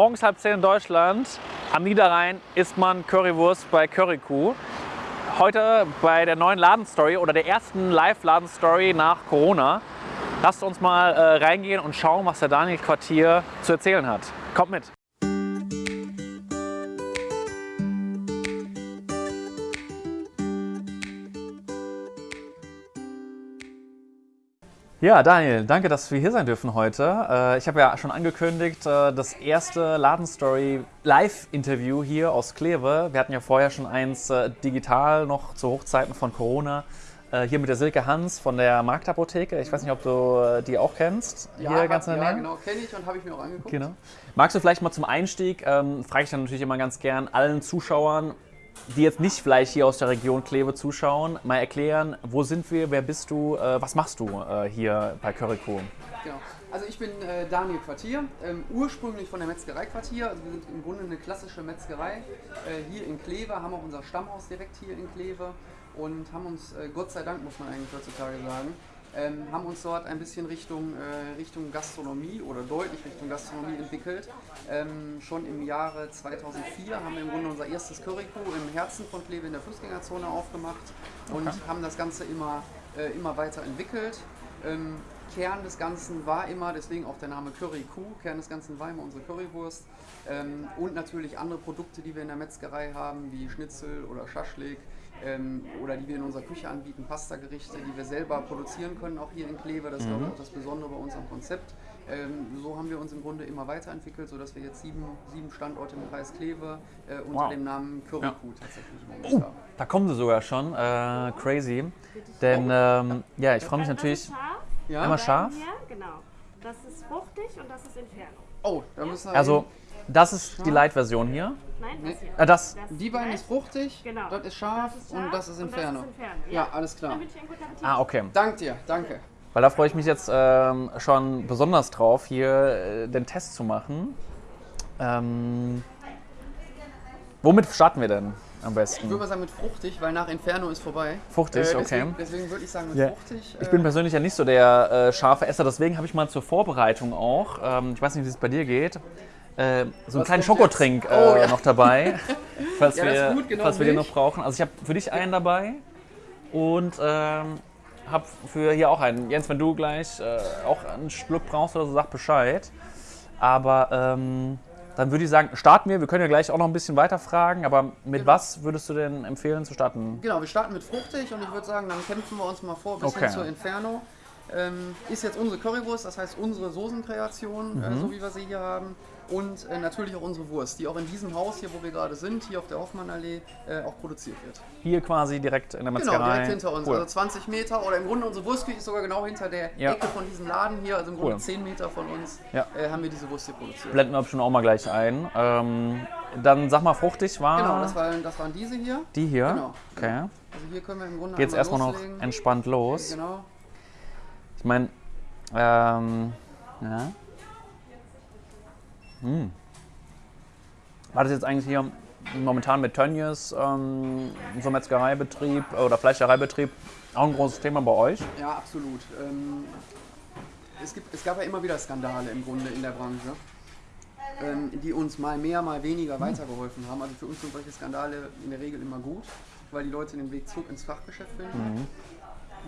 Morgens halb zehn in Deutschland, am Niederrhein isst man Currywurst bei Currykuh. Heute bei der neuen Ladenstory oder der ersten Live-Ladenstory nach Corona. Lasst uns mal äh, reingehen und schauen, was der Daniel Quartier zu erzählen hat. Kommt mit! Ja, Daniel, danke, dass wir hier sein dürfen heute. Äh, ich habe ja schon angekündigt, äh, das erste Ladenstory Live-Interview hier aus Kleve. Wir hatten ja vorher schon eins äh, digital noch zu Hochzeiten von Corona. Hier mit der Silke Hans von der Marktapotheke. Ich weiß nicht, ob du die auch kennst. Ja, hier ganz in der Nähe. ja genau, kenne ich und habe ich mir auch angeguckt. Genau. Magst du vielleicht mal zum Einstieg, ähm, frage ich dann natürlich immer ganz gern allen Zuschauern, die jetzt nicht vielleicht hier aus der Region Kleve zuschauen, mal erklären, wo sind wir, wer bist du, äh, was machst du äh, hier bei Curryco? Genau. Also ich bin äh, Daniel Quartier, ähm, ursprünglich von der Metzgerei Quartier. Also wir sind im Grunde eine klassische Metzgerei äh, hier in Kleve, haben auch unser Stammhaus direkt hier in Kleve und haben uns, äh, Gott sei Dank muss man eigentlich heutzutage sagen, ähm, haben uns dort ein bisschen Richtung, äh, Richtung Gastronomie oder deutlich Richtung Gastronomie entwickelt. Ähm, schon im Jahre 2004 haben wir im Grunde unser erstes Currykuh im Herzen von Kleve in der Fußgängerzone aufgemacht und okay. haben das Ganze immer, äh, immer weiter entwickelt. Ähm, Kern des Ganzen war immer, deswegen auch der Name Curry Kuh, Kern des Ganzen war immer unsere Currywurst ähm, und natürlich andere Produkte, die wir in der Metzgerei haben, wie Schnitzel oder Schaschlik, ähm, oder die wir in unserer Küche anbieten, Pasta-Gerichte, die wir selber produzieren können, auch hier in Kleve. Das ist mhm. auch das Besondere bei unserem Konzept. Ähm, so haben wir uns im Grunde immer weiterentwickelt, sodass wir jetzt sieben, sieben Standorte im Kreis Kleve äh, unter wow. dem Namen Curryfood ja. tatsächlich im oh, haben. Da kommen sie sogar schon. Äh, crazy. Denn ähm, ja, ich freue mich natürlich. Scharf. Ja? Einmal scharf. Hier, genau. Das ist fruchtig und das ist Inferno. Oh, da müssen wir. Also, das ist die Light-Version hier. Nein, das hier. Äh, das. das die beiden ist fruchtig, genau. das ist scharf, das ist scharf und das ist Inferno. Das ist Inferno. Ja. ja. alles klar. Ah, okay. Dank dir, danke. Weil da freue ich mich jetzt ähm, schon besonders drauf, hier äh, den Test zu machen. Ähm, womit starten wir denn am besten? Ich würde mal sagen mit fruchtig, weil nach Inferno ist vorbei. Fruchtig, äh, deswegen, okay. Deswegen würde ich sagen mit ja. fruchtig. Ich bin äh, persönlich ja nicht so der äh, scharfe Esser, deswegen habe ich mal zur Vorbereitung auch, ähm, ich weiß nicht, wie es bei dir geht, äh, so einen kleinen Schokotrink äh, oh, ja. noch dabei, falls, ja, wir, gut, genau falls wir den noch brauchen. Also ich habe für dich einen dabei und ähm, habe für hier auch einen. Jens, wenn du gleich äh, auch einen Schluck brauchst oder so, sag Bescheid. Aber ähm, dann würde ich sagen, starten wir. Wir können ja gleich auch noch ein bisschen weiter fragen, aber mit genau. was würdest du denn empfehlen zu starten? Genau, wir starten mit fruchtig und ich würde sagen, dann kämpfen wir uns mal vor bis okay. hin zur Inferno. Ähm, ist jetzt unsere Currywurst, das heißt unsere Soßenkreation, mhm. äh, so wie wir sie hier haben und äh, natürlich auch unsere Wurst, die auch in diesem Haus hier, wo wir gerade sind, hier auf der Hoffmannallee, äh, auch produziert wird. Hier quasi direkt in der Metzgerei? Genau, direkt hinter uns, cool. also 20 Meter oder im Grunde unsere Wurstküche ist sogar genau hinter der ja. Ecke von diesem Laden hier, also im Grunde cool. 10 Meter von uns ja. äh, haben wir diese Wurst hier produziert. Blenden wir bestimmt auch mal gleich ein. Ähm, dann sag mal, fruchtig war... Genau, das waren, das waren diese hier. Die hier? Genau. Okay. Also hier können wir im Grunde Geht's erstmal noch entspannt los. Genau. Ich meine, ähm, ja. Hm. War das jetzt eigentlich hier momentan mit Tönnies, ähm, so Metzgereibetrieb oder Fleischereibetrieb, auch ein großes Thema bei euch? Ja, absolut. Ähm, es, gibt, es gab ja immer wieder Skandale im Grunde in der Branche, ähm, die uns mal mehr, mal weniger hm. weitergeholfen haben. Also für uns sind solche Skandale in der Regel immer gut, weil die Leute den Weg zurück ins Fachgeschäft finden. Mhm.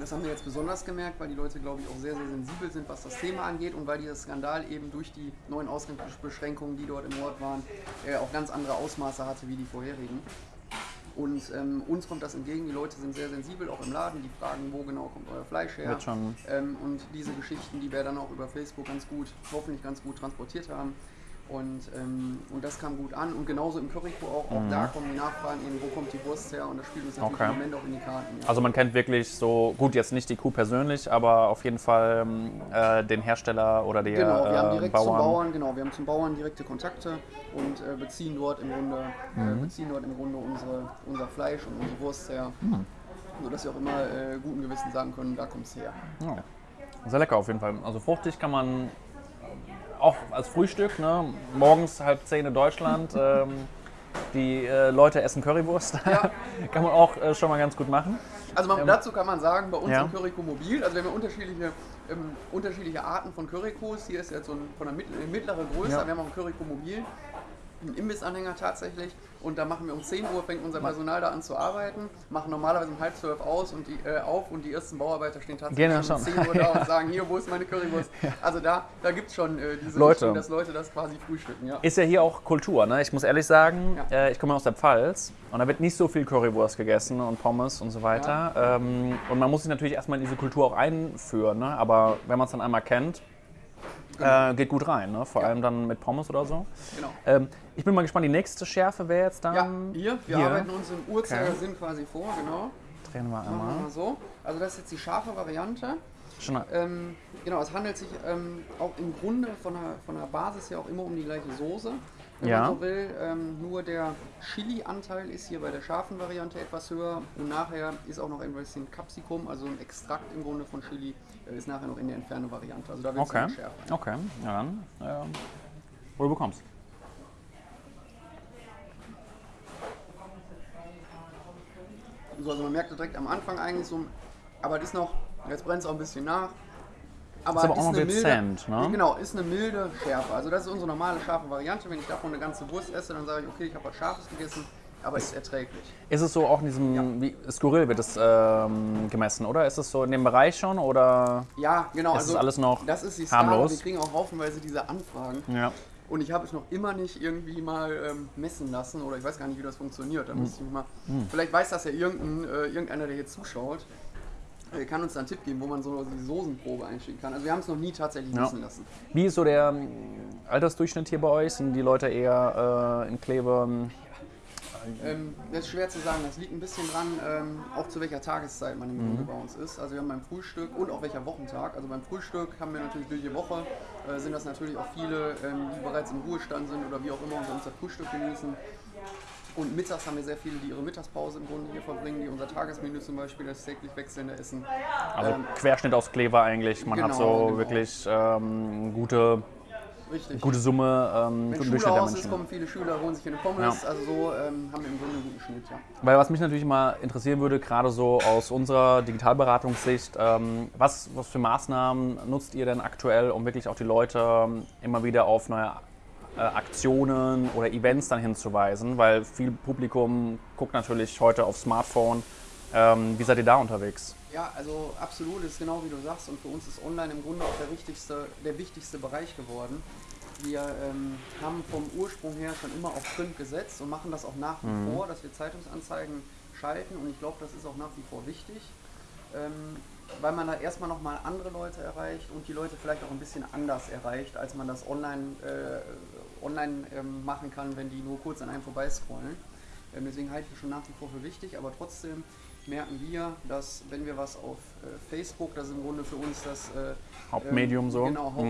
Das haben wir jetzt besonders gemerkt, weil die Leute, glaube ich, auch sehr, sehr sensibel sind, was das Thema angeht und weil dieser Skandal eben durch die neuen Ausgangsbeschränkungen, die dort im Ort waren, äh, auch ganz andere Ausmaße hatte wie die vorherigen. Und ähm, uns kommt das entgegen, die Leute sind sehr sensibel, auch im Laden, die fragen, wo genau kommt euer Fleisch her. Ähm, und diese Geschichten, die wir dann auch über Facebook ganz gut, hoffentlich ganz gut transportiert haben, und, ähm, und das kam gut an. Und genauso im Curryco auch. Auch mhm. da kommen die Nachfragen eben, wo kommt die Wurst her? Und das spielt uns natürlich okay. im Moment auch in die Karten. Ja. Also man kennt wirklich so, gut, jetzt nicht die Kuh persönlich, aber auf jeden Fall äh, den Hersteller oder die Genau, wir haben äh, direkt Bauern. zum Bauern, genau, wir haben zum Bauern direkte Kontakte und äh, beziehen dort im Grunde, äh, mhm. beziehen dort im Grunde unsere, unser Fleisch und unsere Wurst her. Mhm. Sodass wir auch immer äh, guten Gewissen sagen können, da kommt es her. Ja. Sehr lecker auf jeden Fall. Also fruchtig kann man auch als Frühstück, ne? morgens halb zehn in Deutschland. Ähm, die äh, Leute essen Currywurst. Ja. kann man auch äh, schon mal ganz gut machen. Also man, Ähm, dazu kann man sagen, bei uns ja. im Curryco Mobil, also wir haben ja unterschiedliche, ähm, unterschiedliche Arten von Curricos. Hier ist jetzt so ein, von der mittleren mittlere Größe, Ja. wir haben auch ein Curryco Mobil, einen Imbissanhänger tatsächlich. Und da machen wir um 10 Uhr, fängt unser Personal da an zu arbeiten, machen normalerweise um halb zwölf aus und die, äh, auf und die ersten Bauarbeiter stehen tatsächlich ja schon um schon. 10 Uhr da und sagen, hier, wo ist meine Currywurst? Also da, da gibt es schon äh, diese Leute. Richtung, dass Leute das quasi frühstücken. Ja. Ist ja hier auch Kultur, ne? Ich muss ehrlich sagen, Ja. äh, ich komme aus der Pfalz und da wird nicht so viel Currywurst gegessen und Pommes und so weiter. Ähm, und man muss sich natürlich erstmal in diese Kultur auch einführen, ne? Aber wenn man es dann einmal kennt, äh, geht gut rein, ne? Vor Ja. allem dann mit Pommes oder so. Genau. Ähm, ich bin mal gespannt, die nächste Schärfe wäre jetzt dann. Ja, hier, wir hier. arbeiten uns im Uhrzeigersinn quasi vor, genau. Drehen wir Machen wir einmal. mal so. Also das ist jetzt die scharfe Variante. Schon, Ähm, genau, es handelt sich ähm, auch im Grunde von der, von der Basis her auch immer um die gleiche Soße, wenn Ja. man so will. Ähm, nur der Chili-Anteil ist hier bei der scharfen Variante etwas höher und nachher ist auch noch ein bisschen Capsicum, also ein Extrakt im Grunde von Chili, äh, ist nachher noch in der Inferno-Variante. Also da wird es okay. schärfer. Okay, ja dann. Ähm, wo du bekommst. So, also man merkt direkt am Anfang eigentlich so, aber es ist noch, jetzt brennt es auch ein bisschen nach. Aber, Ist aber auch noch milde, ne? Genau, ist eine milde Schärfe. Also das ist unsere normale scharfe Variante. Wenn ich davon eine ganze Wurst esse, dann sage ich, okay, ich habe was Scharfes gegessen, aber ist erträglich. Ist es so auch in diesem, wie skurril wird es ähm, gemessen, oder? Ist es so in dem Bereich schon oder? Ja, genau. Es ist alles noch das ist die harmlos. Wir kriegen auch haufenweise diese Anfragen. Ja. Und ich habe es noch immer nicht irgendwie mal ähm, messen lassen oder ich weiß gar nicht, wie das funktioniert. Da müsste ich mal. Vielleicht weiß das ja irgendein, äh, irgendeiner, der hier zuschaut. Äh, Kann uns da einen Tipp geben, wo man so die Soßenprobe einschicken kann. Also wir haben es noch nie tatsächlich Ja. messen lassen. Wie ist so der ähm, Altersdurchschnitt hier bei euch? Sind die Leute eher äh, in Kleve? ähm, Ähm, das ist schwer zu sagen, das liegt ein bisschen dran, ähm, auch zu welcher Tageszeit man im Mhm. Grunde bei uns ist. Also wir haben beim Frühstück und auch welcher Wochentag. Also beim Frühstück haben wir natürlich durch die Woche, äh, sind das natürlich auch viele, ähm, die bereits im Ruhestand sind oder wie auch immer und unser Frühstück genießen. Und mittags haben wir sehr viele, die ihre Mittagspause im Grunde hier verbringen, die unser Tagesmenü zum Beispiel, das täglich wechselnde Essen. Also Ähm, Querschnitt aus Kleve eigentlich. Man hat genau, so genau. wirklich ähm, gute, Richtig. gute Summe, ähm, Wenn Schule Durchschnitt der ist, kommen viele Schüler, holen sich hier eine Pommes. Also so ähm, haben wir im Grunde einen guten Schnitt, ja. Weil was mich natürlich mal interessieren würde, gerade so aus unserer Digitalberatungssicht, ähm, was, was für Maßnahmen nutzt ihr denn aktuell, um wirklich auch die Leute ähm, immer wieder auf neue äh, Aktionen oder Events dann hinzuweisen? Weil viel Publikum guckt natürlich heute auf Smartphone. Ähm, wie seid ihr da unterwegs? Ja, also absolut, ist genau wie du sagst und für uns ist online im Grunde auch der wichtigste, der wichtigste Bereich geworden. Wir ähm, haben vom Ursprung her schon immer auf Print gesetzt und machen das auch nach wie vor, dass wir Zeitungsanzeigen schalten und ich glaube, das ist auch nach wie vor wichtig, ähm, weil man da erstmal nochmal andere Leute erreicht und die Leute vielleicht auch ein bisschen anders erreicht, als man das online, äh, online ähm, machen kann, wenn die nur kurz an einem vorbeiscrollen. Ähm, deswegen halte ich das schon nach wie vor für wichtig, aber trotzdem merken wir, dass wenn wir was auf äh, Facebook, das ist im Grunde für uns das äh, Hauptmedium ähm, so. Genau, Mhm.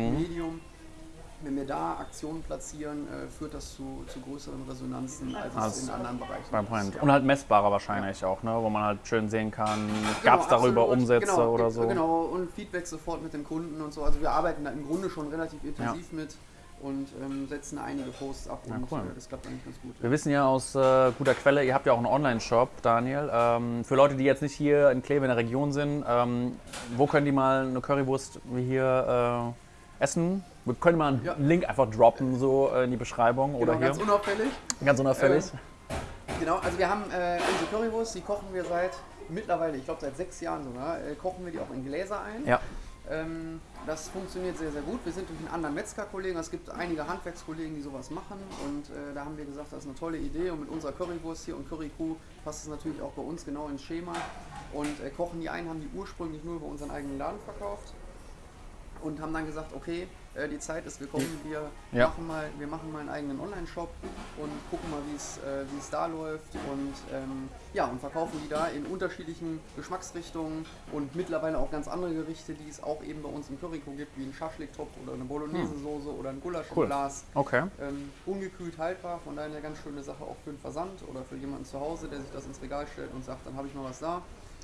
Wenn wir da Aktionen platzieren, äh, führt das zu, zu größeren Resonanzen, als Als es in anderen Bereichen ist. Ja. Und halt messbarer wahrscheinlich auch, ne? wo man halt schön sehen kann, Genau, gab es darüber absolut. Umsätze genau, oder so. Genau, und Feedback sofort mit den Kunden und so. Also wir arbeiten da im Grunde schon relativ intensiv mit und ähm, setzen einige Posts ab Ja, und cool. äh, das klappt eigentlich ganz gut. Wir wissen ja aus äh, guter Quelle, ihr habt ja auch einen Online-Shop, Daniel. Ähm, für Leute, die jetzt nicht hier in Kleve in der Region sind, ähm, wo können die mal eine Currywurst wie hier äh, essen? Wir können mal einen Ja. Link einfach droppen, so äh, in die Beschreibung oder Genau, hier. ganz unauffällig. Ganz unauffällig. Genau, also wir haben äh, unsere Currywurst, die kochen wir seit mittlerweile, ich glaube seit sechs Jahren sogar, äh, kochen wir die auch in Gläser ein. ja. Ähm, das funktioniert sehr, sehr gut. Wir sind durch einen anderen Metzgerkollegen, es gibt einige Handwerkskollegen, die sowas machen und äh, da haben wir gesagt, das ist eine tolle Idee und mit unserer Currywurst hier und Currykuh passt es natürlich auch bei uns genau ins Schema und äh, kochen die ein, haben die ursprünglich nur über unseren eigenen Laden verkauft und haben dann gesagt, okay, äh, die Zeit ist gekommen, wir, Ja. machen mal, wir machen mal einen eigenen Online-Shop und gucken mal, wie es äh, es da läuft und ähm, ja, und verkaufen die da in unterschiedlichen Geschmacksrichtungen und mittlerweile auch ganz andere Gerichte, die es auch eben bei uns im Curryco gibt, wie ein Schaschlik-Topf oder eine Bolognese-Soße oder ein Gulasch Hm. Cool. Glas. Okay. Ähm, ungekühlt haltbar, von daher eine ganz schöne Sache auch für den Versand oder für jemanden zu Hause, der sich das ins Regal stellt und sagt, dann habe ich mal was da.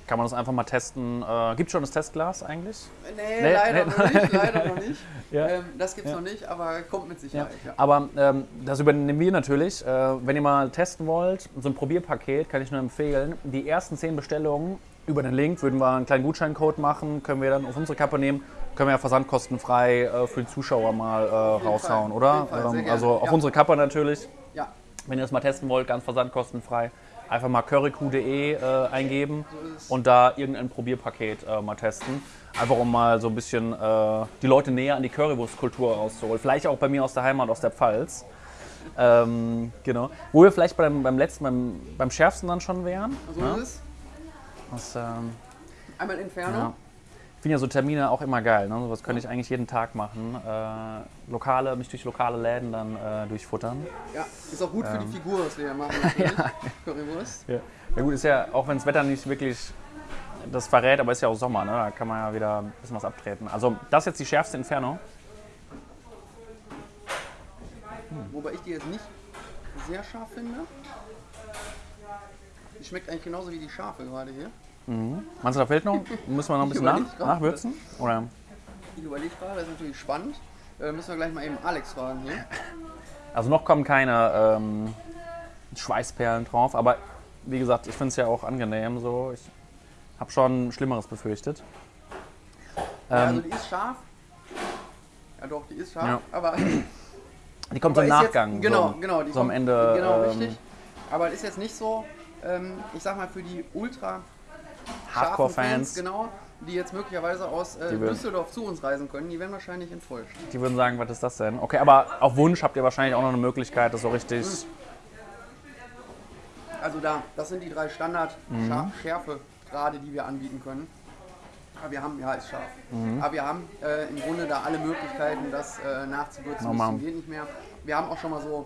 Kann man das einfach mal testen. Äh, gibt es schon das Testglas eigentlich? Nee, nee leider nee. noch nicht. Leider noch nicht. ja. ähm, das gibt es ja. noch nicht, aber kommt mit Sicherheit. Ja. Aber ähm, das übernehmen wir natürlich. Äh, wenn ihr mal testen wollt, so ein Probierpaket kann ich nur empfehlen. Die ersten zehn Bestellungen über den Link würden wir einen kleinen Gutscheincode machen, können wir dann auf unsere Kappe nehmen. Können wir ja versandkostenfrei äh, für die Zuschauer mal äh, raushauen, oder? Ähm, also auf unsere Kappe natürlich. Ja. Wenn ihr das mal testen wollt, ganz versandkostenfrei einfach mal curryq.de äh, eingeben und da irgendein Probierpaket äh, mal testen. Einfach um mal so ein bisschen äh, die Leute näher an die Currywurstkultur rauszuholen. Vielleicht auch bei mir aus der Heimat, aus der Pfalz. Ähm, genau. Wo wir vielleicht beim, beim letzten, beim, beim schärfsten dann schon wären. So ja? ist es. Das, ähm, Einmal Inferno. Ja. Ich finde ja so Termine auch immer geil. Ne? Sowas könnte ich eigentlich jeden Tag machen. Äh, lokale, mich durch lokale Läden dann äh, durchfuttern. Ja, ist auch gut für die ähm. Figur, was wir hier machen. ja. Currywurst. Ja. ja gut, ist ja, auch wenn das Wetter nicht wirklich das verrät, aber ist ja auch Sommer, ne? da kann man ja wieder ein bisschen was abtreten. Also das ist jetzt die schärfste Inferno. Hm. Wobei ich die jetzt nicht sehr scharf finde. Die schmeckt eigentlich genauso wie die scharfe gerade hier. Mhm. Meinst du, da fehlt noch? Müssen wir noch ein bisschen nach, nachwürzen? Oder? Ich überlege gerade, das ist natürlich spannend. Äh, müssen wir gleich mal eben Alex fragen hier. Also noch kommen keine ähm, Schweißperlen drauf, aber wie gesagt, ich finde es ja auch angenehm so. Ich habe schon Schlimmeres befürchtet. Ja, also ähm, die ist scharf. Ja doch, die ist scharf, ja. aber... Die kommt so im Nachgang. Jetzt, genau, so, genau. Die so am Ende. Genau, ähm, richtig. Aber ist jetzt nicht so, ähm, ich sag mal, für die ultra Hardcore-Fans. Genau, die jetzt möglicherweise aus äh, Düsseldorf zu uns reisen können, die werden wahrscheinlich enttäuscht. Die würden sagen, was ist das denn? Okay, aber auf Wunsch habt ihr wahrscheinlich auch noch eine Möglichkeit, das so richtig. Mhm. Also da, das sind die drei Standard-Schärfe-Grade, mhm. die wir anbieten können. Aber wir haben, ja, ist scharf. Mhm. Aber wir haben äh, im Grunde da alle Möglichkeiten, das äh, nachzuwürzen. Das geht nicht mehr. Wir haben auch schon mal so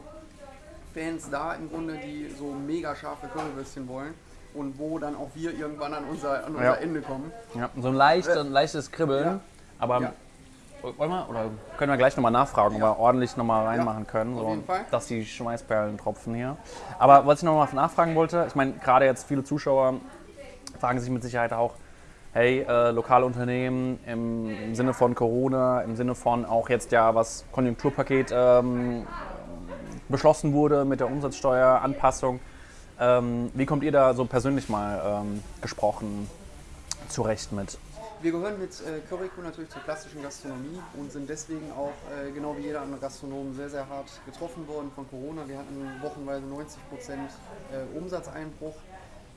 Fans da im Grunde, die so mega scharfe Currywürstchen wollen und wo dann auch wir irgendwann an unser, an unser ja. Ende kommen. Ja, so ein, leicht, äh, ein leichtes Kribbeln, ja. aber ja. wollen wir, oder können wir gleich nochmal nachfragen, ob wir ordentlich nochmal reinmachen können, so, dass die Schweißperlen tropfen hier. Aber was ich nochmal nachfragen wollte, ich meine, gerade jetzt viele Zuschauer fragen sich mit Sicherheit auch, hey, äh, lokale Unternehmen im Sinne von Corona, im Sinne von auch jetzt ja, was Konjunkturpaket ähm, beschlossen wurde mit der Umsatzsteueranpassung. Ähm, wie kommt ihr da so persönlich mal ähm, gesprochen zurecht mit? Wir gehören mit äh, Curryco natürlich zur klassischen Gastronomie und sind deswegen auch, äh, genau wie jeder andere Gastronom, sehr, sehr hart getroffen worden von Corona. Wir hatten wochenweise 90 Prozent äh, Umsatzeinbruch.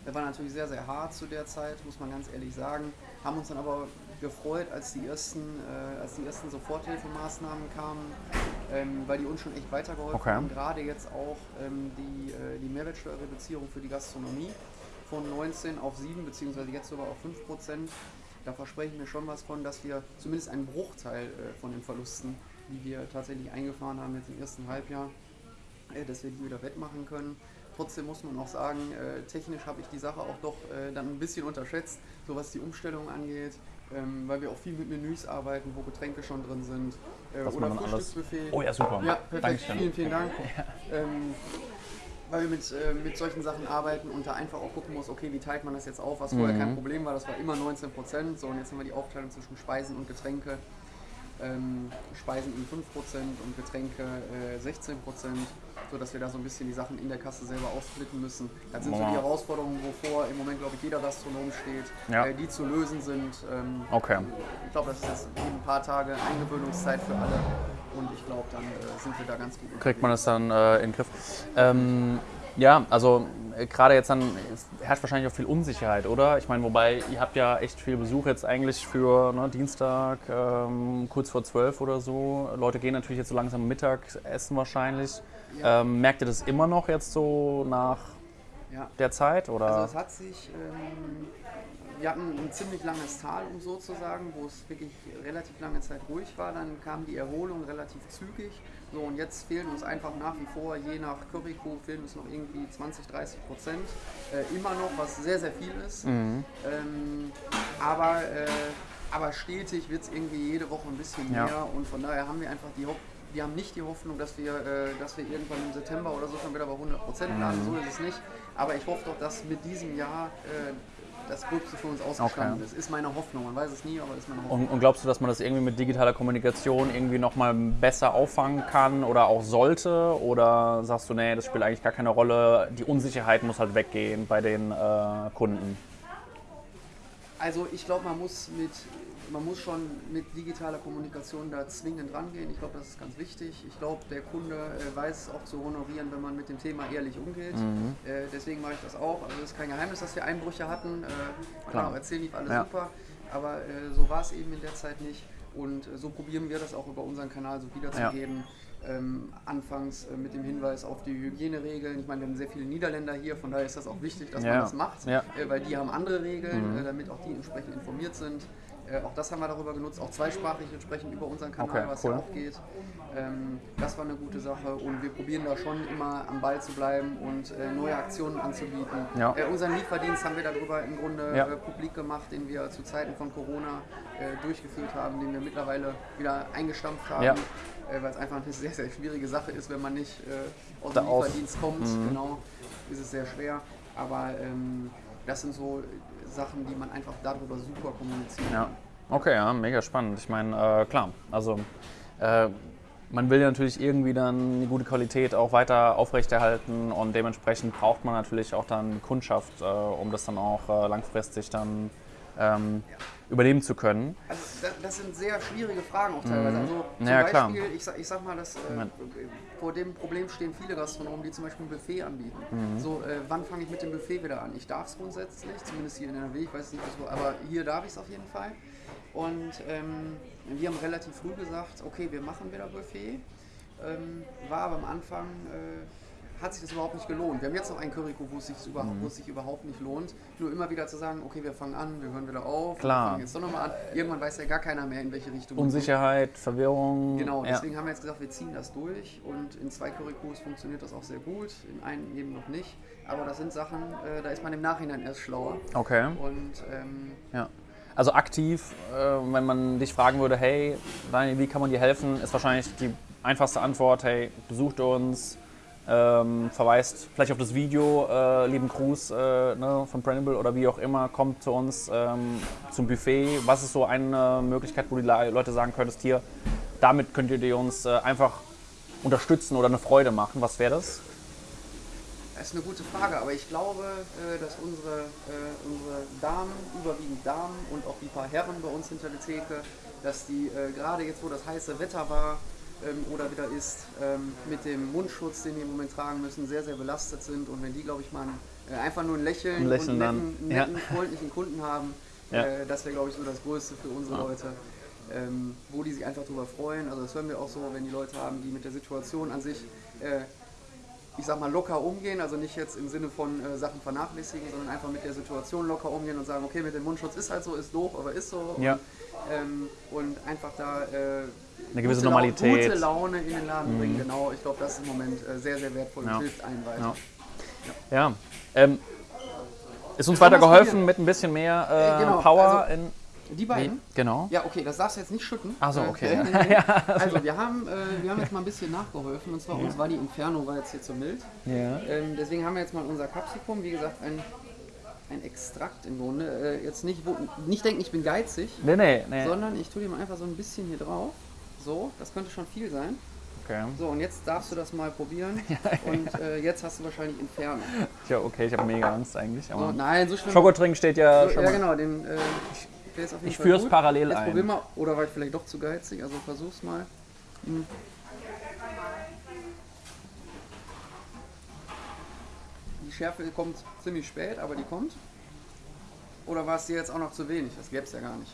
Der war natürlich sehr, sehr hart zu der Zeit, muss man ganz ehrlich sagen. Haben uns dann aber gefreut, als die ersten, äh, als die ersten Soforthilfemaßnahmen kamen, ähm, weil die uns schon echt weitergeholfen okay. haben. Gerade jetzt auch ähm, die, äh, die Mehrwertsteuerreduzierung für die Gastronomie von 19 auf 7 beziehungsweise jetzt sogar auf 5 Prozent. Da versprechen wir schon was von, dass wir zumindest einen Bruchteil äh, von den Verlusten, die wir tatsächlich eingefahren haben jetzt im ersten Halbjahr, äh, dass wir die wieder wettmachen können. Trotzdem muss man auch sagen, äh, technisch habe ich die Sache auch doch äh, dann ein bisschen unterschätzt, so was die Umstellung angeht ähm, weil wir auch viel mit Menüs arbeiten, wo Getränke schon drin sind. Äh, oder Frühstücksbuffet. Oh ja, super. Ja, perfekt. Dankeschön. Vielen, vielen Dank. Ja. Ähm, weil wir mit, äh, mit solchen Sachen arbeiten und da einfach auch gucken muss, okay, wie teilt man das jetzt auf, was vorher mhm. kein Problem war, das war immer 19 Prozent. So, und jetzt haben wir die Aufteilung zwischen Speisen und Getränke. Ähm, Speisen in 5% und Getränke äh, 16% sodass wir da so ein bisschen die Sachen in der Kasse selber aussplitten müssen. Das sind so die Herausforderungen, wovor im Moment, glaube ich, jeder Gastronom steht, ja. äh, die zu lösen sind. Ähm, okay. Ich glaube, das ist jetzt ein paar Tage Eingewöhnungszeit für alle und ich glaube, dann äh, sind wir da ganz gut. Kriegt man das dann äh, in den Griff? Ähm, ja, also äh, gerade jetzt dann herrscht wahrscheinlich auch viel Unsicherheit, oder? Ich meine, wobei ihr habt ja echt viel Besuch jetzt eigentlich für ne, Dienstag, ähm, kurz vor zwölf oder so. Leute gehen natürlich jetzt so langsam Mittag essen wahrscheinlich. Ja. Ähm, merkt ihr das immer noch jetzt so nach ja. der Zeit? Oder? Also es hat sich, ähm, wir hatten ein ziemlich langes Tal, um so zu sagen, wo es wirklich relativ lange Zeit ruhig war. Dann kam die Erholung relativ zügig. So, und jetzt fehlen uns einfach nach wie vor, je nach Curryco, fehlen uns noch irgendwie 20, 30 Prozent. Äh, immer noch, was sehr, sehr viel ist. Mhm. Ähm, aber, äh, aber stetig wird es irgendwie jede Woche ein bisschen mehr. Ja. Und von daher haben wir einfach die Hoffnung, wir haben nicht die Hoffnung, dass wir, äh, dass wir irgendwann im September oder so schon wieder bei 100 Prozent landen. Mhm. So ist es nicht. Aber ich hoffe doch, dass mit diesem Jahr äh, das Gröbste für uns ausgestanden okay. ist. Ist meine Hoffnung. Man weiß es nie, aber ist meine Hoffnung. Und, und glaubst du, dass man das irgendwie mit digitaler Kommunikation irgendwie nochmal besser auffangen kann oder auch sollte? Oder sagst du, nee, das spielt eigentlich gar keine Rolle, die Unsicherheit muss halt weggehen bei den äh, Kunden? Also ich glaube, man muss mit man muss schon mit digitaler Kommunikation da zwingend rangehen. Ich glaube, das ist ganz wichtig. Ich glaube, der Kunde äh, weiß auch zu honorieren, wenn man mit dem Thema ehrlich umgeht. Mhm. Äh, deswegen mache ich das auch. Also es ist kein Geheimnis, dass wir Einbrüche hatten. Äh, Klar, erzählen lief alles ja. super. Aber äh, so war es eben in der Zeit nicht. Und äh, so probieren wir das auch über unseren Kanal so wiederzugeben. Ja. Ähm, anfangs äh, mit dem Hinweis auf die Hygieneregeln. Ich meine, wir haben sehr viele Niederländer hier, von daher ist das auch wichtig, dass ja. man das macht, weil die haben andere Regeln, mhm. damit auch die entsprechend informiert sind. Äh, auch das haben wir darüber genutzt, auch zweisprachig entsprechend über unseren Kanal, okay, was cool. ja auch geht. Ähm, das war eine gute Sache und wir probieren da schon immer am Ball zu bleiben und äh, neue Aktionen anzubieten. Ja. Äh, unseren Lieferdienst haben wir darüber im Grunde ja. Äh, publik gemacht, den wir zu Zeiten von Corona äh, durchgeführt haben, den wir mittlerweile wieder eingestampft haben. Ja. Weil es einfach eine sehr, sehr schwierige Sache ist, wenn man nicht aus dem Lieferdienst kommt. Mhm. Genau, ist es sehr schwer. Aber ähm, das sind so Sachen, die man einfach darüber super kommunizieren ja. Okay, ja, mega spannend. Ich meine, äh, klar, also äh, man will ja natürlich irgendwie dann eine gute Qualität auch weiter aufrechterhalten und dementsprechend braucht man natürlich auch dann Kundschaft, äh, um das dann auch äh, langfristig dann ähm, ja. übernehmen zu können. Also das, das, sind sehr schwierige Fragen auch teilweise. Mhm. Also zum ja, Beispiel, ich sag, ich sag mal, dass, äh, vor dem Problem stehen viele Gastronomen, die zum Beispiel ein Buffet anbieten. Mhm. So, äh, wann fange ich mit dem Buffet wieder an? Ich darf es grundsätzlich, zumindest hier in NRW, ich weiß nicht, wo, aber hier darf ich es auf jeden Fall. Und ähm, wir haben relativ früh gesagt, okay, wir machen wieder Buffet. Ähm, war aber am Anfang, äh, hat sich das überhaupt nicht gelohnt. Wir haben jetzt noch einen Curryco, wo es sich, überhaupt, mhm. sich überhaupt nicht lohnt. Nur immer wieder zu sagen, okay, wir fangen an, wir hören wieder auf, Klar. wir fangen jetzt doch nochmal an. Irgendwann weiß ja gar keiner mehr, in welche Richtung. Unsicherheit, Verwirrung. Genau, deswegen ja. haben wir jetzt gesagt, wir ziehen das durch. Und in zwei Currycos funktioniert das auch sehr gut, in einem eben noch nicht. Aber das sind Sachen, äh, da ist man im Nachhinein erst schlauer. Okay. Und ähm, ja. Also aktiv, äh, wenn man dich fragen würde, hey, Daniel, wie kann man dir helfen, ist wahrscheinlich die einfachste Antwort, hey, besucht uns, ähm, verweist vielleicht auf das Video, äh, lieben Gruß äh, ne, von Pranible oder wie auch immer, kommt zu uns ähm, zum Buffet. Was ist so eine Möglichkeit, wo die Leute sagen könntest, hier, damit könnt ihr uns äh, einfach unterstützen oder eine Freude machen? Was wäre das? Das ist eine gute Frage, aber ich glaube, äh, dass unsere, äh, unsere Damen, überwiegend Damen und auch die paar Herren bei uns hinter der Theke, dass die äh, gerade jetzt, wo das heiße Wetter war oder wieder ist, ähm, mit dem Mundschutz, den die im Moment tragen müssen, sehr, sehr belastet sind. Und wenn die, glaube ich, mal einfach nur ein Lächeln, ein Lächeln und netten, netten ja. freundlichen Kunden haben, ja. das wäre, glaube ich, so das Größte für unsere ja. Leute. Ähm, wo die sich einfach darüber freuen. Also das hören wir auch so, wenn die Leute haben, die mit der Situation an sich äh, ich sag mal, locker umgehen, also nicht jetzt im Sinne von äh, Sachen vernachlässigen, sondern einfach mit der Situation locker umgehen und sagen, okay, mit dem Mundschutz ist halt so, ist doof, aber ist so. Ja. Und, ähm, und einfach da äh, eine gewisse gute Normalität. gute Laune in den Laden mhm. bringen, genau. Ich glaube, das ist im Moment äh, sehr, sehr wertvoll und hilft allen weiter. Ja. ja. Ähm, ist uns weiter geholfen mit ein bisschen mehr äh, genau, Power also, in die beiden? Nee, genau. Ja, okay, das darfst du jetzt nicht schütten. Achso, okay. Äh, also, wir haben, äh, wir haben jetzt mal ein bisschen nachgeholfen. Und zwar, ja. uns war die Inferno war jetzt hier zu mild. Ja. Ähm, deswegen haben wir jetzt mal unser Capsicum, wie gesagt, ein, ein Extrakt im Grunde. Äh, jetzt nicht, wo, nicht denken, ich bin geizig. Nee, nee, nee. Sondern ich tue dir mal einfach so ein bisschen hier drauf. So, das könnte schon viel sein. Okay. So, und jetzt darfst du das mal probieren. und äh, jetzt hast du wahrscheinlich Inferno. Ja, okay, ich habe mega Angst eigentlich. Aber so, nein, so schlimm. Schokotrink steht ja so, schon. Ja, genau, den. Äh, ich führe es parallel Jetzt ein. Probier mal, oder war ich vielleicht doch zu geizig, also versuch's mal. Hm. Die Schärfe kommt ziemlich spät, aber die kommt. Oder war es dir jetzt auch noch zu wenig? Das gäbe es ja gar nicht.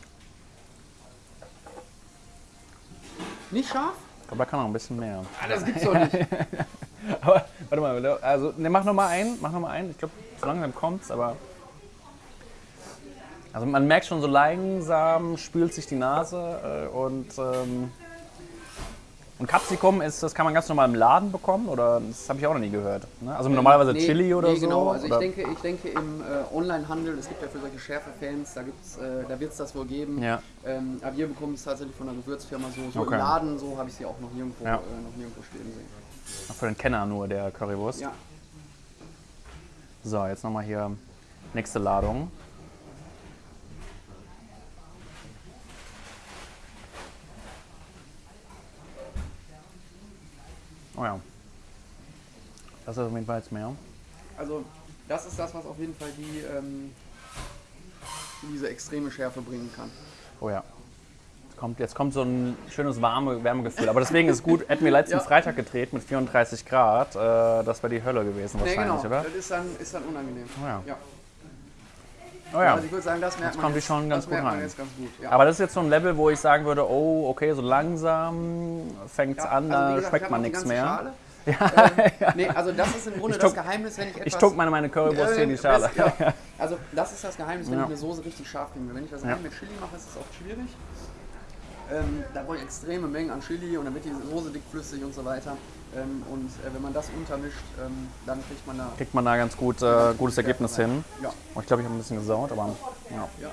Nicht scharf? Aber kann auch ein bisschen mehr. Ah, das gibt's doch nicht. aber warte mal, also ne, mach noch mal einen, mach noch mal einen. Ich glaube, so langsam kommt's, aber also man merkt schon so langsam spült sich die Nase äh, und ähm, und Capsicum ist, das kann man ganz normal im Laden bekommen oder das habe ich auch noch nie gehört. Ne? Also normalerweise nee, Chili oder nee, so. Genau, also ich denke, ich denke im äh, Onlinehandel, es gibt ja für solche Schärfe-Fans, da äh, da wird es das wohl geben. Ja. Ähm, aber wir bekommen es tatsächlich von einer Gewürzfirma so, so okay. im Laden, so habe ich sie auch noch nirgendwo, ja. äh, noch nirgendwo stehen sehen. Ach, für den Kenner nur der Currywurst. Ja. So, jetzt nochmal hier nächste Ladung. Oh ja. Das ist auf jeden Fall jetzt mehr. Also das ist das, was auf jeden Fall die, ähm, diese extreme Schärfe bringen kann. Oh ja. Jetzt kommt, jetzt kommt so ein schönes warme Wärmegefühl. Aber deswegen ist gut, hätten wir letzten Ja. Freitag gedreht mit 34 Grad. Äh, das wäre die Hölle gewesen Nee, wahrscheinlich, genau. oder? Das ist dann, ist dann unangenehm. Oh ja. Ja. Oh ja. Also ich würde sagen, das merkt Jetzt man kommt die jetzt, schon ganz gut rein. ganz gut. Ja. Aber das ist jetzt so ein Level, wo ich sagen würde, oh, okay, so langsam fängt es Ja, an, also da gesagt, ich schmeckt man nichts mehr. Schale. Ähm, nee, also das ist im Grunde Ich das Geheimnis, wenn ich etwas... Ich tuck meine, meine Currywurst hier in die Schale. Ja. Also das ist das Geheimnis, wenn Ja. ich eine Soße richtig scharf will. Wenn ich das Ja. mit Chili mache, ist es oft schwierig. Ähm, da brauche ich extreme Mengen an Chili und dann wird die Soße dickflüssig und so weiter. Ähm, und äh, wenn man das untermischt, ähm, dann kriegt man da... Kriegt man da ganz gut, äh, gutes Ergebnis hin. Ja. Oh, Ich glaube, ich habe ein bisschen gesaut, aber ja. Ja.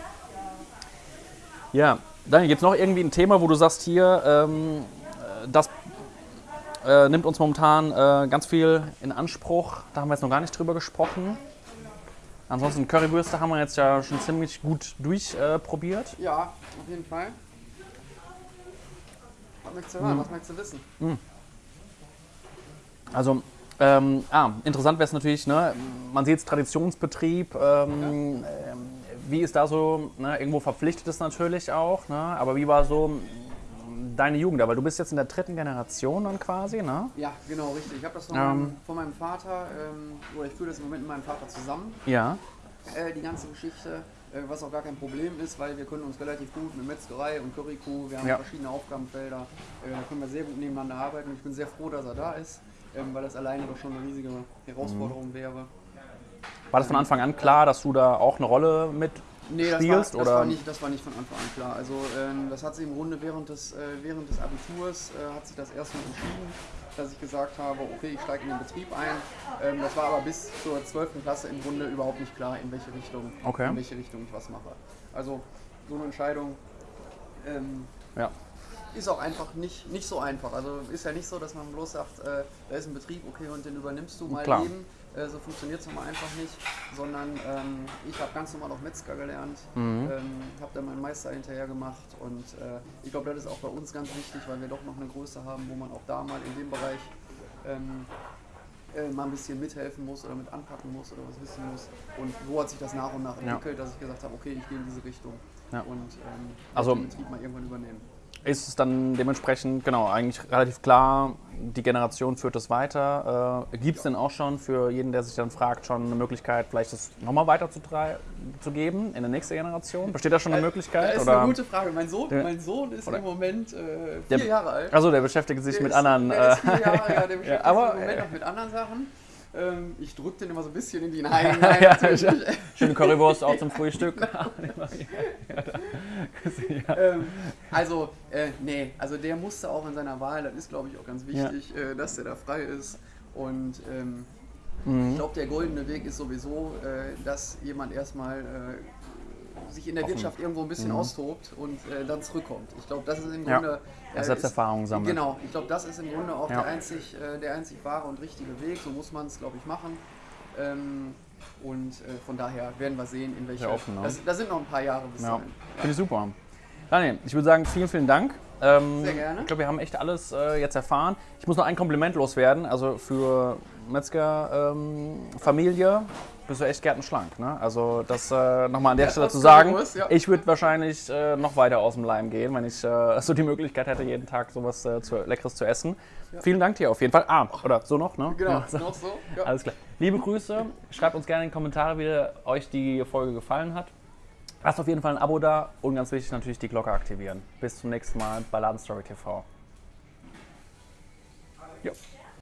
Ja, Daniel, gibt es noch irgendwie ein Thema, wo du sagst, hier, ähm, äh, das äh, nimmt uns momentan äh, ganz viel in Anspruch. Da haben wir jetzt noch gar nicht drüber gesprochen. Ansonsten Currywürste haben wir jetzt ja schon ziemlich gut durchprobiert. Äh, ja, auf jeden Fall. Was möchtest du hören? Was möchtest du wissen? Also, ähm, ah, interessant wäre es natürlich, ne, man sieht es Traditionsbetrieb. Ähm, ähm, wie ist da so, ne, irgendwo verpflichtet es natürlich auch, ne, aber wie war so deine Jugend? Weil du bist jetzt in der dritten Generation dann quasi, ne? Ja, genau, richtig. Ich habe das von, Ähm. meinem, von meinem Vater, ähm, oder ich führe das im Moment mit meinem Vater zusammen. Ja. äh, die ganze Geschichte, äh, was auch gar kein Problem ist, weil wir können uns relativ gut mit Metzgerei und Currykuh, wir haben Ja. verschiedene Aufgabenfelder, äh, da können wir sehr gut nebeneinander arbeiten und ich bin sehr froh, dass er da ist, ähm, weil das alleine doch schon eine riesige Herausforderung Mhm. wäre. War das von Anfang an klar, dass du da auch eine Rolle mit Nee, das, war, spielst? das, oder? war nicht, das war nicht von Anfang an klar. Also ähm, das hat sich im Grunde während des, äh, während des Abiturs äh, hat sich das erstmal entschieden, dass ich gesagt habe, okay, ich steige in den Betrieb ein. Ähm, das war aber bis zur 12. Klasse im Grunde überhaupt nicht klar, in welche Richtung, Okay. in welche Richtung ich was mache. Also so eine Entscheidung ähm, ja. Ist auch einfach nicht, nicht so einfach. Also ist ja nicht so, dass man bloß sagt, äh, da ist ein Betrieb, okay, und den übernimmst du mal Klar. eben. Äh, so funktioniert es nun mal einfach nicht, sondern ähm, ich habe ganz normal auch Metzger gelernt, Mhm. ähm, habe dann meinen Meister hinterher gemacht und äh, ich glaube, das ist auch bei uns ganz wichtig, weil wir doch noch eine Größe haben, wo man auch da mal in dem Bereich ähm, äh, mal ein bisschen mithelfen muss oder mit anpacken muss oder was wissen muss. Und so hat sich das nach und nach Ja. entwickelt, dass ich gesagt habe, okay, ich gehe in diese Richtung Ja. und ähm, Also- den Betrieb mal irgendwann übernehmen. Ist es dann dementsprechend, genau, eigentlich relativ klar, die Generation führt das weiter. Äh, Gibt es denn auch schon für jeden, der sich dann fragt, schon eine Möglichkeit, vielleicht das nochmal weiter zu, drei- zu geben in der nächsten Generation? Besteht da schon eine Möglichkeit? Das ist oder? eine gute Frage. Mein Sohn, Der- mein Sohn ist im Moment äh, Der- vier Jahre alt. Also der beschäftigt sich Der mit ist, anderen. Der ist äh, vier Jahre, ja, der beschäftigt ja, aber, sich im Moment äh, noch mit anderen Sachen. Ähm, ich drücke den immer so ein bisschen in die Nein. Nein, Ja, ja. Schöne Currywurst auch zum Frühstück. ähm, also, äh, nee, also der musste auch in seiner Wahl, das ist glaube ich auch ganz wichtig, äh, dass der da frei ist. Und ähm, Mhm. ich glaube, der goldene Weg ist sowieso, äh, dass jemand erstmal äh, sich in der Offen. Wirtschaft irgendwo ein bisschen austobt und äh, dann zurückkommt. Ich glaube, das ist im Mhm. Grunde. Ja, äh, Selbsterfahrung ist- sammelt. Genau, ich glaube, das ist im Grunde auch Ja. der, einzig, äh, der einzig wahre und richtige Weg. So muss man es, glaube ich, machen. Ähm, und äh, von daher werden wir sehen, in welche. Sehr offen, ne? das, das sind noch ein paar Jahre bis Ja, dahin. finde ich super. Daniel, ich würde sagen, vielen, vielen Dank. Ähm, Sehr gerne. Ich glaube, wir haben echt alles äh, jetzt erfahren. Ich muss noch ein Kompliment loswerden. Also für Metzger-Familie bist du echt gärtenschlank. Ne? Also das äh, nochmal an der Ja, Stelle zu sagen. bewusst, ja. Ich würde wahrscheinlich äh, noch weiter aus dem Leim gehen, wenn ich äh, so die Möglichkeit hätte, jeden Tag sowas äh, zu, Leckeres zu essen. Vielen Dank dir auf jeden Fall. Ah, oder so noch, ne? Genau, Ja, so. noch so. Ja. Alles klar. Liebe Grüße. Schreibt uns gerne in die Kommentare, wie euch die Folge gefallen hat. Lasst auf jeden Fall ein Abo da und ganz wichtig natürlich die Glocke aktivieren. Bis zum nächsten Mal bei Ladenstory TV. Jo.